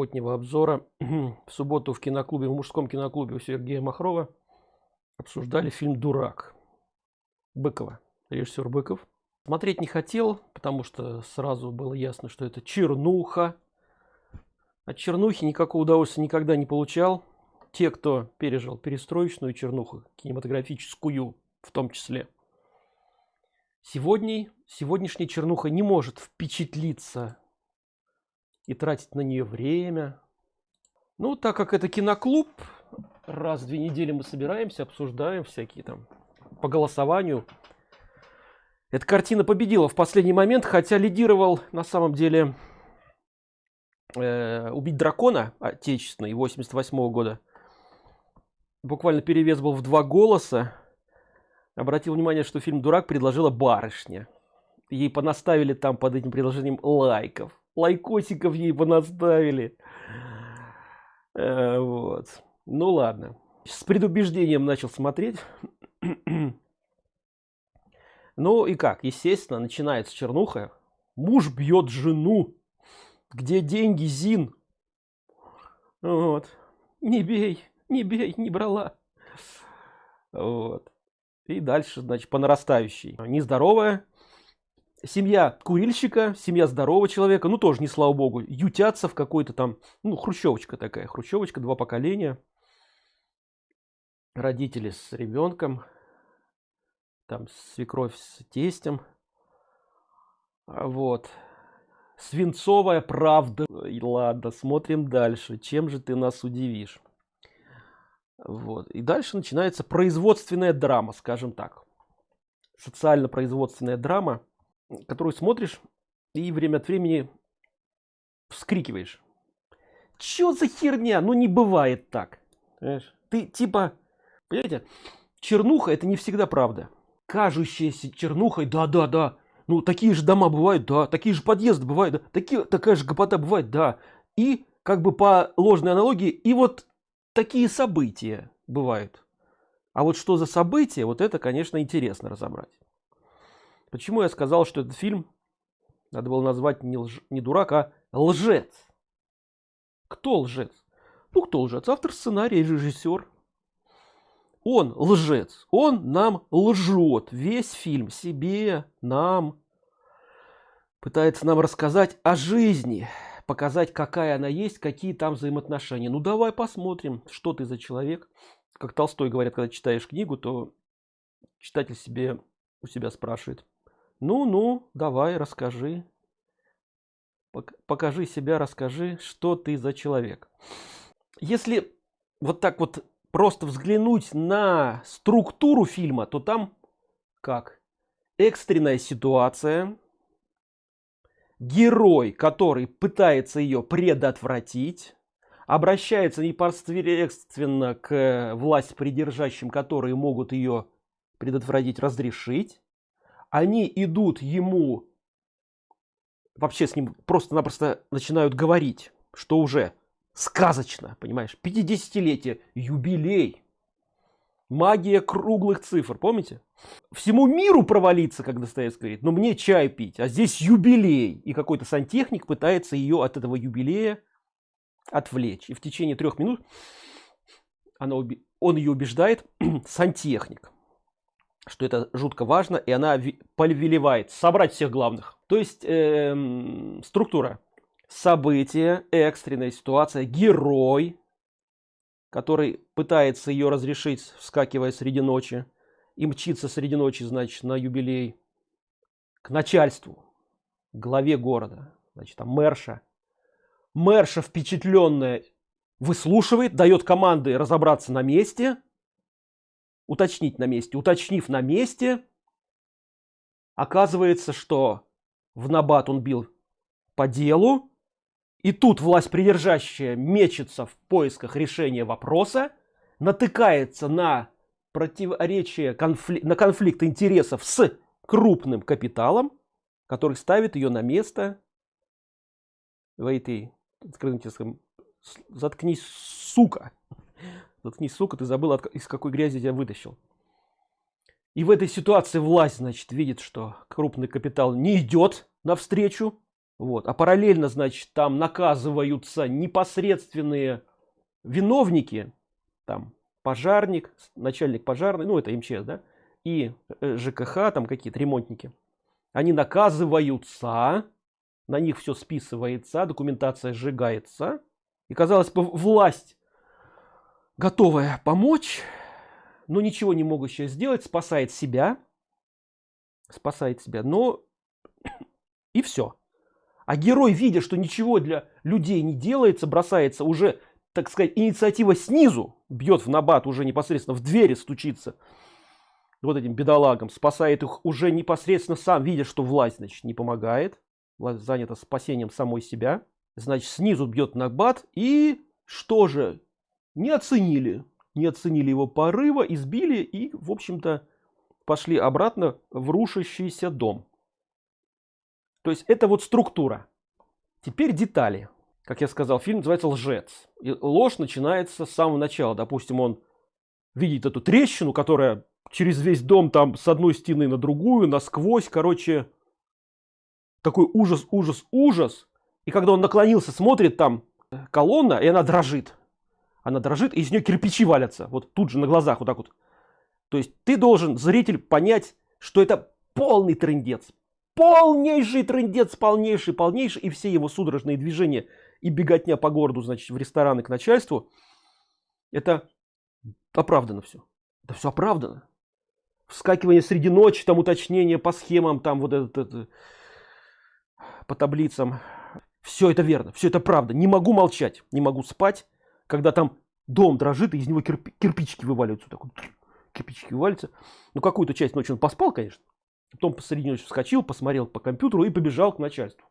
субботнего обзора. В субботу в киноклубе в мужском киноклубе у сергея махрова обсуждали фильм дурак быкова режиссер быков. Смотреть не хотел потому что сразу было ясно что это чернуха. От чернухи никакого удовольствия никогда не получал. Те кто пережил перестроечную чернуху кинематографическую в том числе. Сегодня сегодняшняя чернуха не может впечатлиться и тратить на нее время. Ну, так как это киноклуб, раз в две недели мы собираемся, обсуждаем всякие там по голосованию. Эта картина победила в последний момент, хотя лидировал на самом деле э, «Убить дракона» отечественный 88 -го года. Буквально перевес был в два голоса. Обратил внимание, что фильм «Дурак» предложила барышня. Ей понаставили там под этим предложением лайков лайкосиков ей понаставили. Э, вот. Ну ладно. С предубеждением начал смотреть. ну и как? Естественно, начинается чернуха. Муж бьет жену. Где деньги, Зин? Вот. Не бей, не бей, не брала. Вот. И дальше, значит, по нарастающей. Нездоровая, семья курильщика, семья здорового человека, ну тоже не слава богу, ютятся в какой-то там, ну хрущевочка такая, хрущевочка, два поколения, родители с ребенком, там свекровь с тестем, а вот, свинцовая правда, и ладно, смотрим дальше, чем же ты нас удивишь. Вот. И дальше начинается производственная драма, скажем так. Социально-производственная драма которую смотришь и время от времени вскрикиваешь. Чё за херня? Ну не бывает так. Понимаешь? Ты типа, понимаете, чернуха это не всегда правда. Кажущаяся чернухой, да-да-да. Ну такие же дома бывают, да. Такие же подъезды бывают, да. Такие, такая же гопота бывает, да. И как бы по ложной аналогии, и вот такие события бывают. А вот что за события, вот это, конечно, интересно разобрать. Почему я сказал, что этот фильм надо было назвать не, лж... не дурак, а лжец? Кто лжец? Ну, кто лжец? Автор сценария, режиссер. Он лжец. Он нам лжет. Весь фильм себе, нам. Пытается нам рассказать о жизни. Показать, какая она есть, какие там взаимоотношения. Ну, давай посмотрим, что ты за человек. Как Толстой говорят, когда читаешь книгу, то читатель себе у себя спрашивает ну ну давай расскажи. Покажи себя расскажи что ты за человек. Если вот так вот просто взглянуть на структуру фильма то там как? Экстренная ситуация. Герой который пытается ее предотвратить обращается непосредственно к власть придержащим которые могут ее предотвратить разрешить они идут ему вообще с ним просто-напросто начинают говорить, что уже сказочно, понимаешь, 50-летие, юбилей, магия круглых цифр, помните? Всему миру провалиться, как Достоевский говорит, но мне чай пить, а здесь юбилей, и какой-то сантехник пытается ее от этого юбилея отвлечь. И в течение трех минут она, он ее убеждает, сантехник что это жутко важно, и она повелевает собрать всех главных. То есть э, структура. Событие, экстренная ситуация, герой, который пытается ее разрешить, вскакивая среди ночи, и мчится среди ночи, значит, на юбилей к начальству, главе города, значит, там мэрша. Мэрша впечатленная выслушивает, дает команды разобраться на месте – уточнить на месте. Уточнив на месте, оказывается, что в набат он бил по делу, и тут власть придержащая мечется в поисках решения вопроса, натыкается на противоречие, конфли... на конфликт интересов с крупным капиталом, который ставит ее на место в этой, заткнись, сука. Заткнись, сука, ты забыл, из какой грязи я вытащил. И в этой ситуации власть, значит, видит, что крупный капитал не идет навстречу. Вот. А параллельно значит там наказываются непосредственные виновники там пожарник начальник пожарный ну это МЧС да и э, ЖКХ там какие-то ремонтники. Они наказываются на них все списывается документация сжигается. И казалось бы власть готовая помочь но ничего не могущая сделать спасает себя спасает себя но и все а герой видя что ничего для людей не делается бросается уже так сказать инициатива снизу бьет в набат уже непосредственно в двери стучится вот этим бедолагам спасает их уже непосредственно сам видя что власть значит не помогает власть занята спасением самой себя значит снизу бьет набат и что же не оценили не оценили его порыва избили и в общем-то пошли обратно в рушащийся дом. То есть это вот структура. Теперь детали. Как я сказал фильм называется лжец и ложь начинается с самого начала. Допустим он видит эту трещину которая через весь дом там с одной стены на другую насквозь. Короче такой ужас ужас ужас. И когда он наклонился смотрит там колонна и она дрожит она дрожит и из нее кирпичи валятся. Вот тут же на глазах вот так вот. То есть ты должен зритель понять что это полный трендец полнейший трендец полнейший полнейший. И все его судорожные движения и беготня по городу значит в рестораны к начальству это оправдано все это все оправдано. Вскакивание среди ночи там уточнение по схемам там вот этот, это по таблицам. Все это верно все это правда. Не могу молчать не могу спать когда там дом дрожит и из него кирпи кирпичики вываливаются. Так вот, кирпичики вываливаются ну какую-то часть ночи он поспал конечно. Потом посреди ночи вскочил посмотрел по компьютеру и побежал к начальству.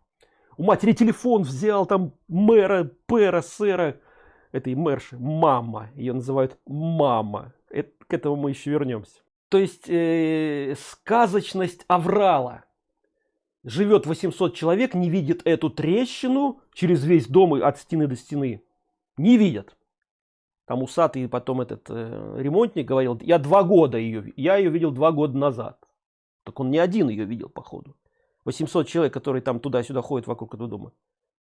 У матери телефон взял там мэра пэра сэра этой мэрши мама. Ее называют мама. Это, к этому мы еще вернемся то есть э, сказочность аврала. Живет 800 человек не видит эту трещину через весь дом и от стены до стены не видят. Там усатый потом этот э, ремонтник говорил я два года ее я ее видел два года назад так он не один ее видел походу. 800 человек которые там туда-сюда ходят вокруг этого дома.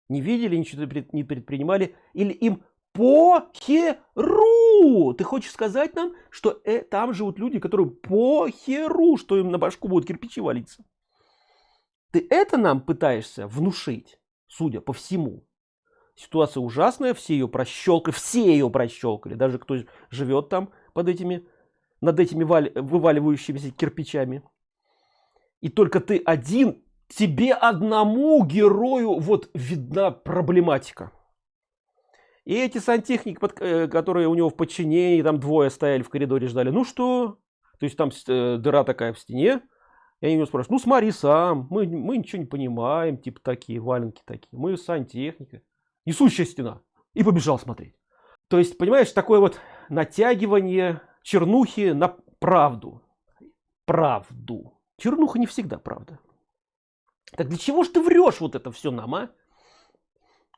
Не видели ничего не предпринимали или им по херу ты хочешь сказать нам что э, там живут люди которые по херу что им на башку будут кирпичи валиться? Ты это нам пытаешься внушить судя по всему ситуация ужасная все ее прощелкали все ее прощелкали даже кто живет там под этими над этими вываливающимися кирпичами. И только ты один тебе одному герою вот видна проблематика. И эти сантехники э, которые у него в подчинении там двое стояли в коридоре ждали ну что? То есть там э, дыра такая в стене. Я него спрашиваю ну смотри сам мы мы ничего не понимаем типа такие валенки такие мы сантехника несущая стена и побежал смотреть. То есть понимаешь такое вот натягивание чернухи на правду. Правду. Чернуха не всегда правда. Так для чего ж ты врешь вот это все нам а?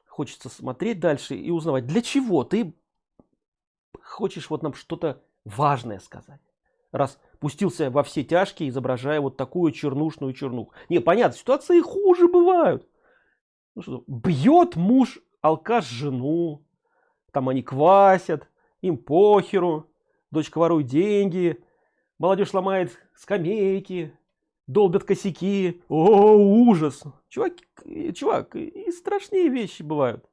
Хочется смотреть дальше и узнавать для чего ты хочешь вот нам что-то важное сказать раз пустился во все тяжкие изображая вот такую чернушную чернуху. Не понятно ситуации хуже бывают. Ну, что, бьет муж алкаш жену там они квасят им похеру дочка ворует деньги молодежь ломает скамейки долбят косяки. О ужас! Чувак чувак и страшнее вещи бывают.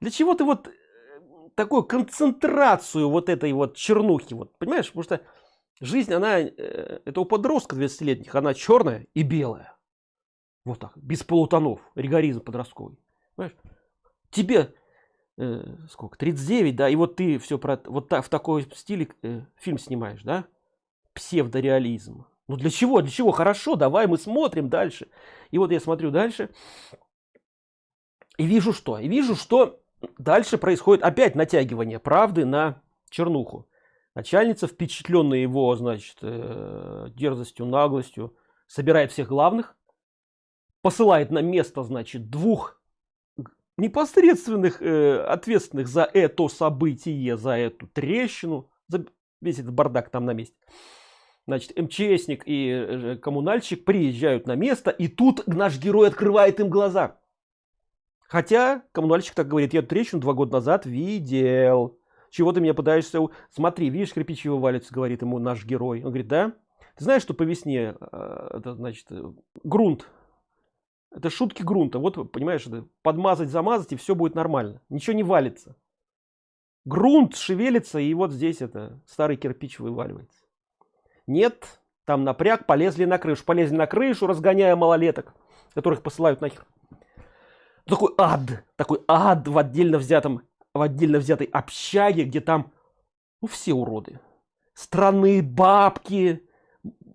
Для чего ты вот э, такую концентрацию вот этой вот чернухи вот понимаешь? Потому что жизнь она э, это у подростка 20-летних она черная и белая. Вот так без полутонов ригоризм подростковый. Понимаешь? Тебе э, сколько 39 да и вот ты все про вот так в такой стиле э, фильм снимаешь да? Псевдореализм. Ну для чего для чего? Хорошо давай мы смотрим дальше. И вот я смотрю дальше и вижу что? И вижу что дальше происходит опять натягивание правды на чернуху. Начальница впечатленная его значит э, дерзостью наглостью собирает всех главных посылает на место значит двух непосредственных э, ответственных за это событие за эту трещину за весь этот бардак там на месте Значит, МЧСник и э, коммунальщик приезжают на место, и тут наш герой открывает им глаза. Хотя коммунальщик так говорит, я трещину два года назад видел. Чего ты меня пытаешься... Смотри, видишь, кирпичи вывалится, говорит ему наш герой. Он говорит, да? Ты знаешь, что по весне, э, это значит, э, грунт. Это шутки грунта. Вот, понимаешь, подмазать, замазать, и все будет нормально. Ничего не валится. Грунт шевелится, и вот здесь это старый кирпич вываливается. Нет, там напряг, полезли на крышу. Полезли на крышу, разгоняя малолеток, которых посылают нахер такой ад, такой ад в отдельно взятом, в отдельно взятой общаге, где там, ну, все уроды. Странные бабки,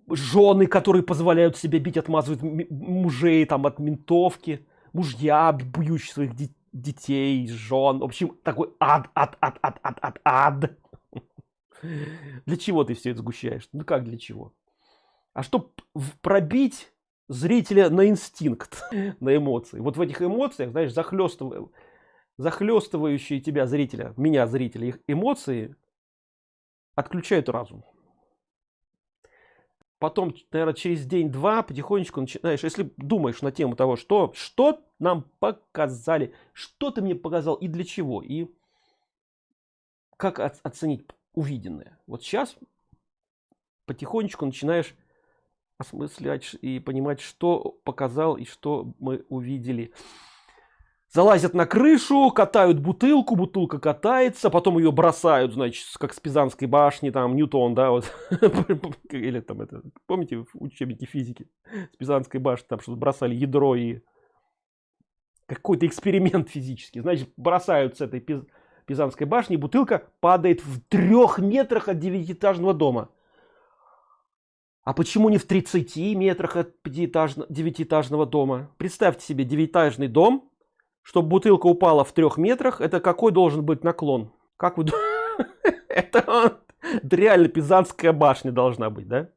жены, которые позволяют себе бить, отмазывают мужей там от ментовки, мужья, бьющие своих де детей, жен. В общем, такой ад, ад, ад, ад, ад, ад, ад. Для чего ты все это сгущаешь? Ну как для чего? А чтобы пробить зрителя на инстинкт, на эмоции. Вот в этих эмоциях, знаешь, захлестывая, захлестывающие тебя зрителя, меня зрителя, их эмоции отключают разум. Потом, наверное, через день-два потихонечку начинаешь, если думаешь на тему того, что, что нам показали, что ты мне показал и для чего, и как оценить увиденное. Вот сейчас потихонечку начинаешь осмыслять и понимать, что показал и что мы увидели. Залазят на крышу, катают бутылку, бутылка катается, потом ее бросают, значит, как с Пизанской башни, там, Ньютон, да, вот, или там это, помните, в учебнике физики, с Пизанской башни, там что-то бросали ядро и какой-то эксперимент физический, значит, бросают с этой Пизанской башни, бутылка падает в трех метрах от девятиэтажного дома. А почему не в 30 метрах от девятиэтажного дома? Представьте себе девятиэтажный дом, чтобы бутылка упала в трех метрах, это какой должен быть наклон? Как вы Это реально Пизанская башня должна быть, да?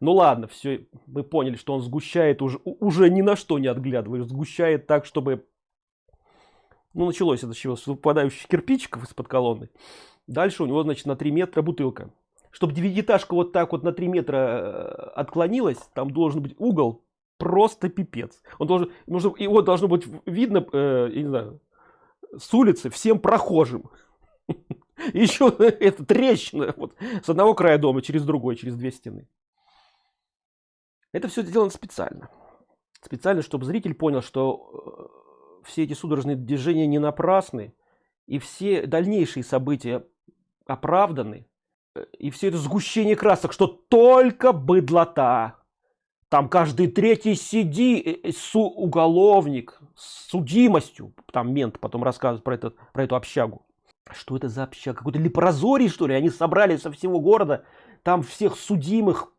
Ну ладно, все, мы поняли, что он сгущает уже, уже ни на что не отглядываешь, сгущает так, чтобы... Ну, началось это чего, с выпадающих кирпичиков из-под колонны. Дальше у него, значит, на 3 метра бутылка чтобы девятиэтажка вот так вот на 3 метра э, отклонилась, там должен быть угол просто пипец. Он должен, нужно, его должно быть видно, э, я не знаю, с улицы всем прохожим. Еще эта трещина вот, с одного края дома через другой, через две стены. Это все сделано специально. Специально, чтобы зритель понял, что э, все эти судорожные движения не напрасны, и все дальнейшие события оправданы, и все это сгущение красок, что только быдлота. Там каждый третий сиди, э, э, су уголовник с судимостью. Там мент потом рассказывает про, этот, про эту общагу. Что это за общага? Какой-то лепрозорий, что ли? Они собрали со всего города. Там всех судимых,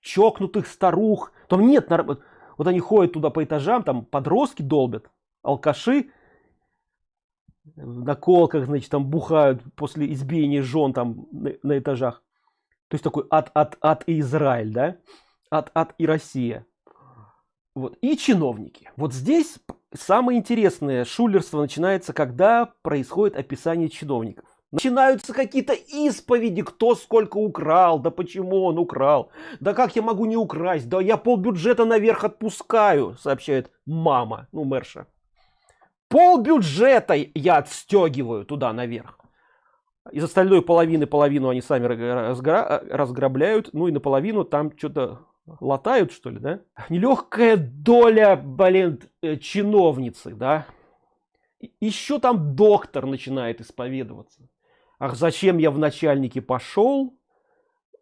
чокнутых старух. Там нет, вот они ходят туда по этажам, там подростки долбят, алкаши на колках, значит, там бухают после избиения жен там на, на этажах. То есть такой ад, ад и Израиль, да? Ад, ад и Россия. Вот. И чиновники. Вот здесь самое интересное шулерство начинается, когда происходит описание чиновников. Начинаются какие-то исповеди, кто сколько украл, да почему он украл, да как я могу не украсть, да я пол бюджета наверх отпускаю, сообщает мама, ну мэрша пол бюджета я отстегиваю туда наверх из остальной половины половину они сами разграбляют ну и наполовину там что-то латают что ли да нелегкая доля блин э, чиновницы да еще там доктор начинает исповедоваться ах зачем я в начальнике пошел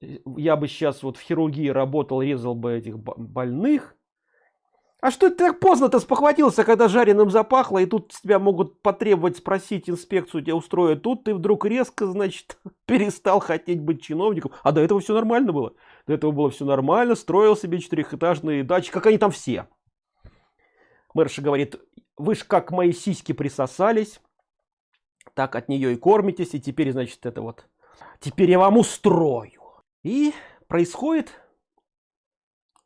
я бы сейчас вот в хирургии работал резал бы этих больных а что ты так поздно-то спохватился, когда жареным запахло, и тут тебя могут потребовать спросить инспекцию, тебя устроят. Тут ты вдруг резко, значит, перестал хотеть быть чиновником. А до этого все нормально было. До этого было все нормально, строил себе четырехэтажные дачи, как они там все. Мэрша говорит, вы ж как мои сиськи присосались, так от нее и кормитесь, и теперь, значит, это вот, теперь я вам устрою. И происходит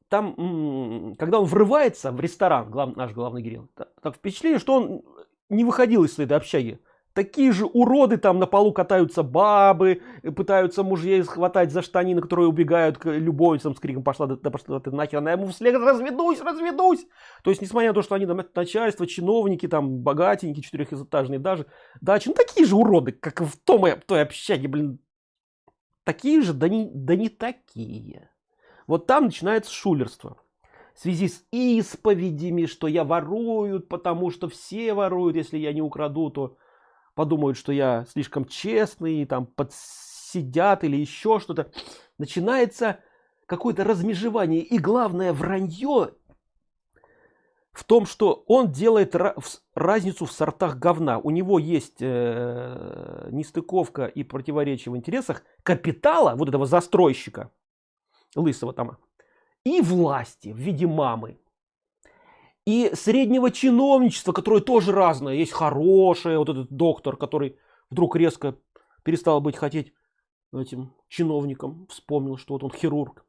там, когда он врывается в ресторан, глав, наш главный герой, так впечатление, что он не выходил из этой общаги такие же уроды там на полу катаются бабы пытаются мужей схватать за штанины которые убегают к любовницам с криком пошла да, пошла ты нахер она ему вслед разведусь разведусь! То есть несмотря на то что они там начальство чиновники там богатенькие четырехэтажные даже дачи ну такие же уроды как в том в той общаге блин. Такие же да не да не такие. Вот там начинается шулерство в связи с исповедями что я ворую потому что все воруют если я не украду то подумают, что я слишком честный, там подсидят или еще что-то. Начинается какое-то размежевание. И главное вранье в том, что он делает разницу в сортах говна. У него есть э, нестыковка и противоречие в интересах капитала, вот этого застройщика, лысого там, и власти в виде мамы и среднего чиновничества, которое тоже разное. Есть хорошее, вот этот доктор, который вдруг резко перестал быть хотеть этим чиновником, вспомнил, что вот он хирург.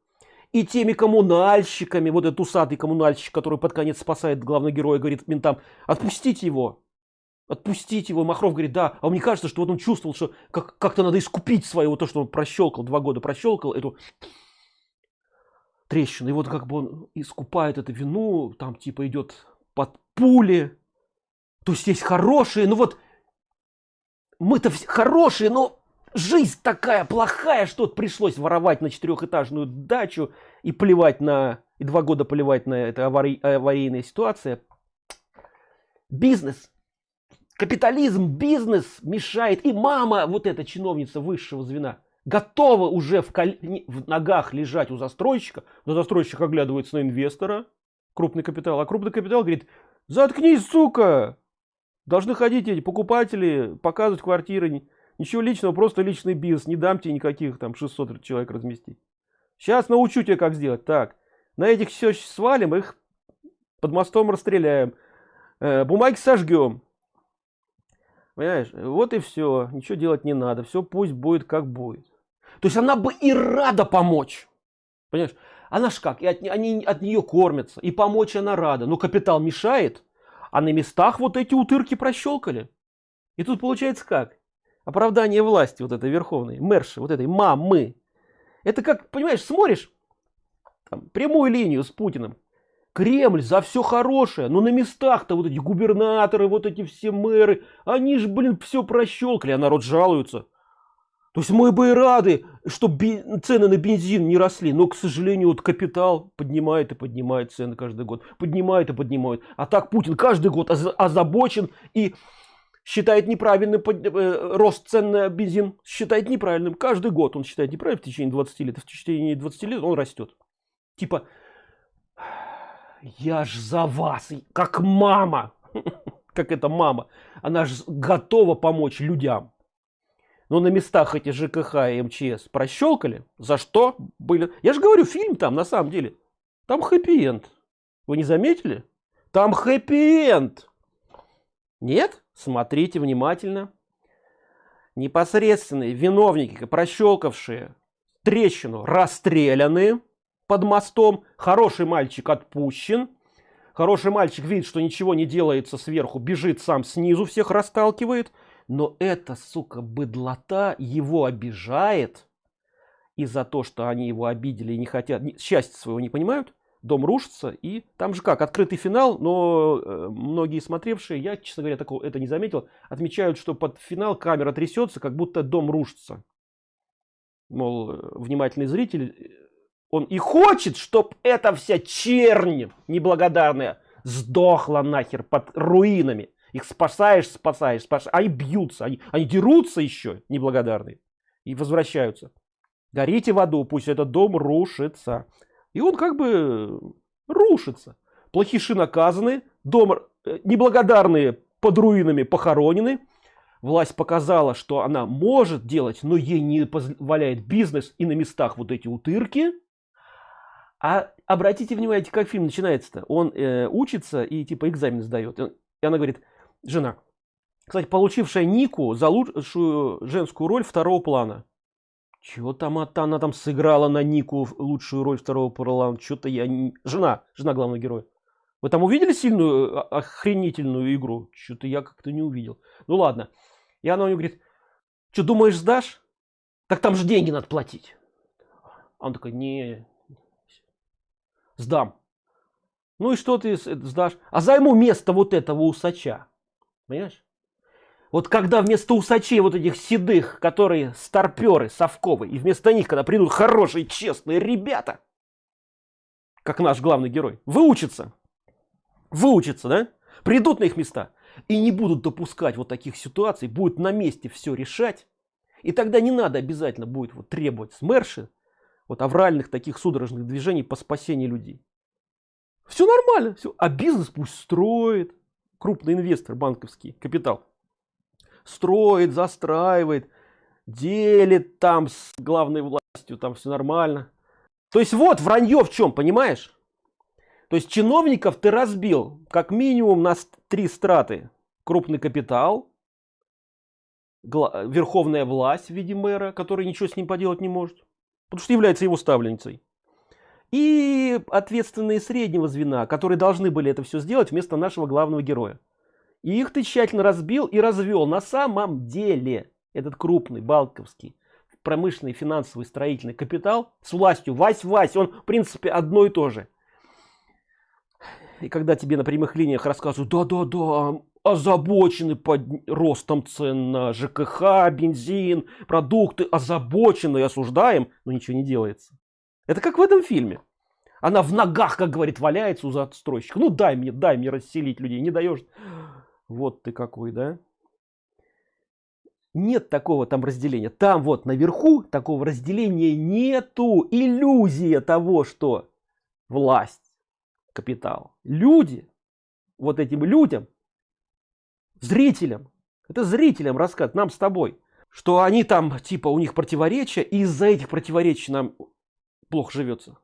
И теми коммунальщиками, вот этот усатый коммунальщик, который под конец спасает главного героя, говорит ментам, отпустите его, отпустите его. Махров говорит, да, а мне кажется, что вот он чувствовал, что как- как-то надо искупить свое, то, что он прощелкал, два года прощелкал, эту трещину. И вот как бы он искупает эту вину, там типа идет под пули. То есть есть хорошие, ну вот мы-то хорошие, но жизнь такая плохая, что пришлось воровать на четырехэтажную дачу и плевать на, и два года плевать на это авари, аварийная ситуация. Бизнес, капитализм, бизнес мешает. И мама, вот эта чиновница высшего звена, готова уже в, кол... в ногах лежать у застройщика, но застройщик оглядывается на инвестора, крупный капитал, а крупный капитал говорит, заткнись, сука, должны ходить эти покупатели, показывать квартиры, ничего личного, просто личный бизнес, не дам тебе никаких там 600 человек разместить. Сейчас научу тебя, как сделать. Так, на этих все свалим, их под мостом расстреляем, э, бумаги сожгем, Понимаешь? Вот и все. Ничего делать не надо. Все пусть будет как будет. То есть она бы и рада помочь. Понимаешь? Она ж как, и от, они от нее кормятся, и помочь она рада. Но капитал мешает, а на местах вот эти утырки прощелкали. И тут получается как? Оправдание власти вот этой верховной, мэрши, вот этой мамы. Это как, понимаешь, смотришь там, прямую линию с Путиным. Кремль за все хорошее, но на местах-то вот эти губернаторы, вот эти все мэры, они же, блин, все прощелкали, а народ жалуется. То есть мы бы и рады, чтобы цены на бензин не росли, но, к сожалению, вот капитал поднимает и поднимает цены каждый год. Поднимает и поднимает. А так Путин каждый год озабочен и считает неправильным э, рост цен на бензин. Считает неправильным. Каждый год он считает неправильным в течение 20 лет. В течение 20 лет он растет. Типа, я ж за вас, как мама. Как эта мама. Она же готова помочь людям но на местах эти ЖКХ и МЧС прощелкали. За что были? Я же говорю, фильм там на самом деле. Там хэппи-энд. Вы не заметили? Там хэппи-энд. Нет? Смотрите внимательно. Непосредственные виновники, прощелкавшие трещину, расстреляны под мостом. Хороший мальчик отпущен. Хороший мальчик видит, что ничего не делается сверху, бежит сам снизу, всех расталкивает но эта сука быдлота его обижает и за то что они его обидели и не хотят счастья своего не понимают. Дом рушится и там же как открытый финал но э, многие смотревшие я честно говоря такого это не заметил отмечают что под финал камера трясется как будто дом рушится. Мол э, внимательный зритель э, он и хочет чтоб эта вся чернь неблагодарная сдохла нахер под руинами их спасаешь, спасаешь, спасаешь. Они бьются, они, они дерутся еще, неблагодарные. И возвращаются. Горите в аду, пусть этот дом рушится. И он как бы рушится. Плохиши наказаны, дом э, неблагодарные под руинами похоронены. Власть показала, что она может делать, но ей не позволяет бизнес и на местах вот эти утырки. А обратите внимание, как фильм начинается-то. Он э, учится и типа экзамен сдает. И она говорит, жена. Кстати, получившая Нику за лучшую женскую роль второго плана. Чего там это она там сыграла на Нику лучшую роль второго плана? Что-то я не... Жена, жена главного героя. Вы там увидели сильную а, охренительную игру? Что-то я как-то не увидел. Ну ладно. И она у него говорит, что думаешь сдашь? Так там же деньги надо платить. А он такой, не, сдам. Ну и что ты сдашь? А займу место вот этого усача. Понимаешь? Вот когда вместо усачей вот этих седых, которые старперы, совковые, и вместо них, когда придут хорошие, честные ребята, как наш главный герой, выучатся, выучатся, да? Придут на их места и не будут допускать вот таких ситуаций, будут на месте все решать, и тогда не надо обязательно будет вот требовать смерши, вот авральных таких судорожных движений по спасению людей. Все нормально, все. а бизнес пусть строит, крупный инвестор, банковский капитал, строит, застраивает, делит там с главной властью, там все нормально. То есть вот вранье в чем, понимаешь? То есть чиновников ты разбил как минимум на три страты. Крупный капитал, верховная власть в виде мэра, который ничего с ним поделать не может, потому что является его ставленницей. И ответственные среднего звена, которые должны были это все сделать вместо нашего главного героя. И их ты тщательно разбил и развел. На самом деле этот крупный балковский промышленный, финансовый, строительный капитал с властью вась-вась, он в принципе одно и то же. И когда тебе на прямых линиях рассказывают, да-да-да, озабочены под ростом цен на ЖКХ, бензин, продукты, озабочены осуждаем, но ничего не делается. Это как в этом фильме. Она в ногах, как говорит, валяется у застройщика. Ну дай мне, дай мне расселить людей, не даешь. Вот ты какой, да? Нет такого там разделения. Там вот наверху такого разделения нету. Иллюзия того, что власть, капитал, люди, вот этим людям, зрителям, это зрителям рассказ, нам с тобой, что они там, типа, у них противоречия, и из-за этих противоречий нам плохо живется.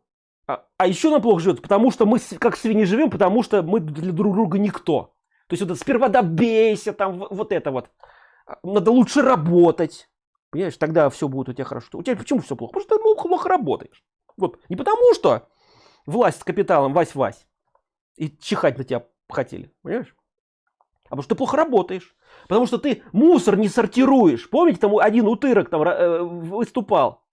А, а еще нам плохо живется, потому что мы как свиньи живем, потому что мы для друг друга никто. То есть вот это сперва добейся, там вот это вот. А, надо лучше работать. Понимаешь, тогда все будет у тебя хорошо. У тебя почему все плохо? Потому что ты ну, плохо работаешь. Вот. Не потому что власть с капиталом вась-вась и чихать на тебя хотели. Понимаешь? А потому что ты плохо работаешь. Потому что ты мусор не сортируешь. Помните, там один утырок там э, выступал.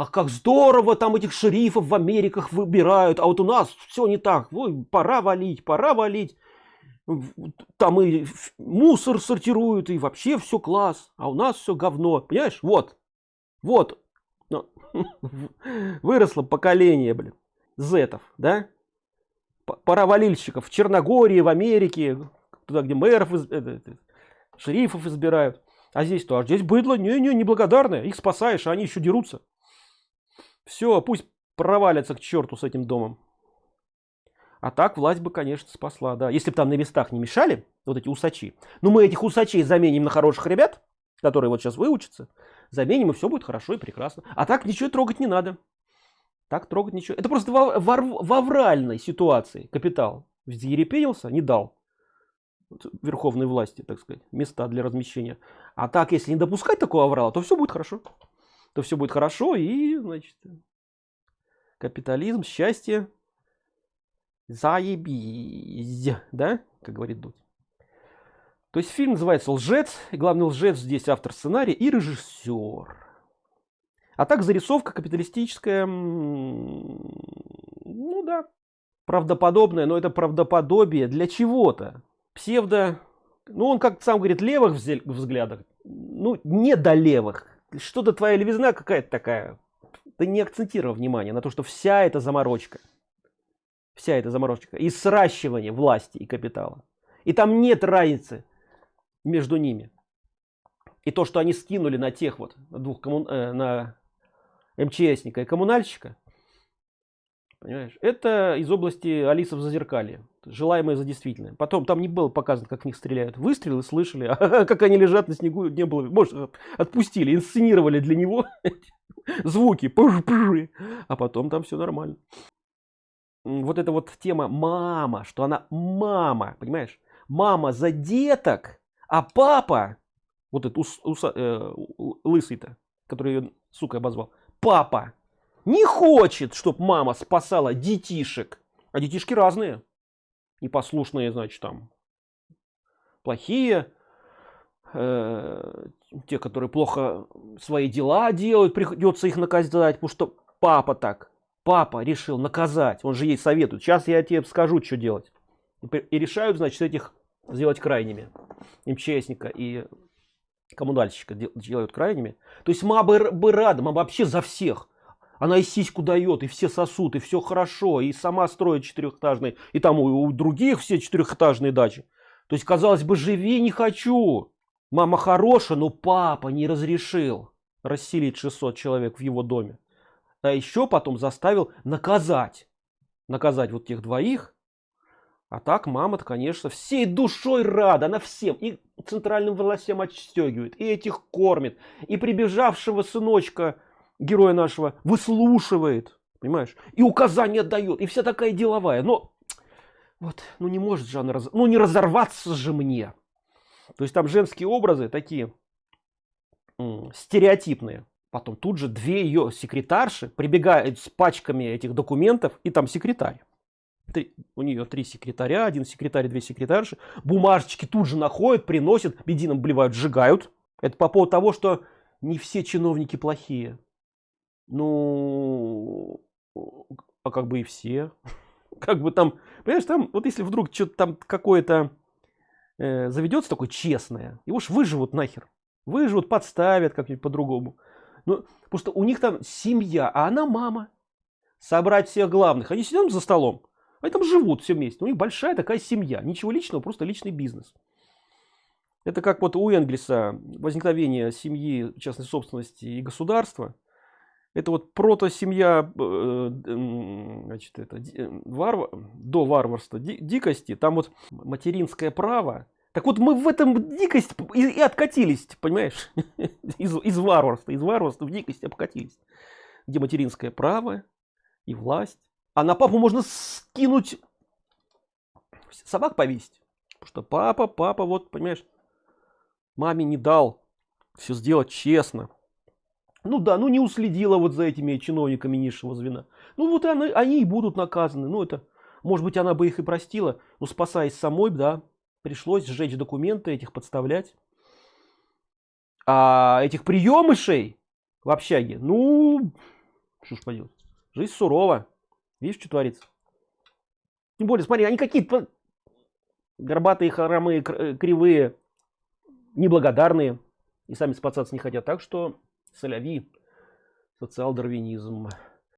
Ах, как здорово там этих шерифов в Америках выбирают, а вот у нас все не так. Ой, пора валить, пора валить. Там и мусор сортируют, и вообще все класс, а у нас все говно. Понимаешь? Вот, вот, ну, выросло поколение, блин, зетов, да? Паровалильщиков в Черногории, в Америке, туда, где мэров, шерифов избирают. А здесь то, а здесь быдло, не-не, неблагодарное, их спасаешь, а они еще дерутся. Все, пусть провалятся к черту с этим домом. А так власть бы, конечно, спасла, да. Если бы там на местах не мешали, вот эти усачи. Но мы этих усачей заменим на хороших ребят, которые вот сейчас выучатся. Заменим, и все будет хорошо и прекрасно. А так ничего трогать не надо. Так трогать ничего. Это просто в авральной ситуации капитал взъерепенился, не дал верховной власти, так сказать, места для размещения. А так, если не допускать такого аврала, то все будет хорошо то все будет хорошо и, значит, капитализм, счастье, заебись, да, как говорит Дудь. То есть фильм называется «Лжец», и главный лжец здесь автор сценария и режиссер. А так зарисовка капиталистическая, ну да, правдоподобная, но это правдоподобие для чего-то. Псевдо, ну он как сам говорит, левых взглядах, ну не до левых, что-то твоя левизна какая-то такая. Ты не акцентировал внимание на то, что вся эта заморочка, вся эта заморочка и сращивание власти и капитала. И там нет разницы между ними. И то, что они скинули на тех вот, двух коммун... э, на МЧСника и коммунальщика, Понимаешь? Это из области Алиса в Зазеркалье. Желаемое за действительное. Потом там не было показано, как в них стреляют. Выстрелы слышали, а как они лежат на снегу, не было. Может, отпустили, инсценировали для него звуки. А потом там все нормально. Вот эта вот тема мама, что она мама, понимаешь? Мама за деток, а папа, вот этот э, лысый-то, который ее, сука, обозвал, папа не хочет, чтобы мама спасала детишек. А детишки разные. Непослушные, значит, там. Плохие, э, те которые плохо свои дела делают придется их наказать потому что папа так. Папа решил наказать он же ей советует. Сейчас я тебе скажу что делать. И решают значит этих сделать крайними. МЧСника и коммунальщика делают крайними. То есть мама бы рада мама вообще за всех она и сиську дает и все сосут и все хорошо и сама строит четырехэтажные и там у, у других все четырехэтажные дачи. То есть казалось бы живи не хочу. Мама хорошая но папа не разрешил расселить 600 человек в его доме. А еще потом заставил наказать наказать вот тех двоих. А так мама-то, конечно, всей душой рада, она всем, и центральным властям отстегивает, и этих кормит, и прибежавшего сыночка, героя нашего, выслушивает, понимаешь, и указания дает, и вся такая деловая, но вот, ну не может же она, раз... ну не разорваться же мне. То есть там женские образы такие стереотипные. Потом тут же две ее секретарши прибегают с пачками этих документов, и там секретарь три, у нее три секретаря, один секретарь, две секретарши, бумажечки тут же находят, приносят, бензином блевают, сжигают. Это по поводу того, что не все чиновники плохие. Ну, а как бы и все. Как бы там, понимаешь, там, вот если вдруг что-то там какое-то э, заведется такое честное, его уж выживут нахер. Выживут, подставят как-нибудь по-другому. Ну, потому что у них там семья, а она мама. Собрать всех главных. Они сидят за столом. Они там живут все вместе. У них большая такая семья. Ничего личного, просто личный бизнес. Это как вот у Энгельса возникновение семьи, частной собственности и государства. Это вот прото-семья э, значит, это, э, варвар, до варварства, ди, дикости. Там вот материнское право. Так вот мы в этом дикость и, и откатились, понимаешь? Из, из варварства, из варварства в дикость обкатились. Где материнское право и власть а на папу можно скинуть собак повесить потому что папа папа вот понимаешь маме не дал все сделать честно ну да ну не уследила вот за этими чиновниками низшего звена ну вот они, они и будут наказаны ну это может быть она бы их и простила но спасаясь самой да пришлось сжечь документы этих подставлять а этих приемышей в общаге ну что ж поделать жизнь сурова Видишь, что творится? Тем более, смотри, они какие-то горбатые, хромые, кривые, неблагодарные. И сами спасаться не хотят. Так что соляви социал-дарвинизм.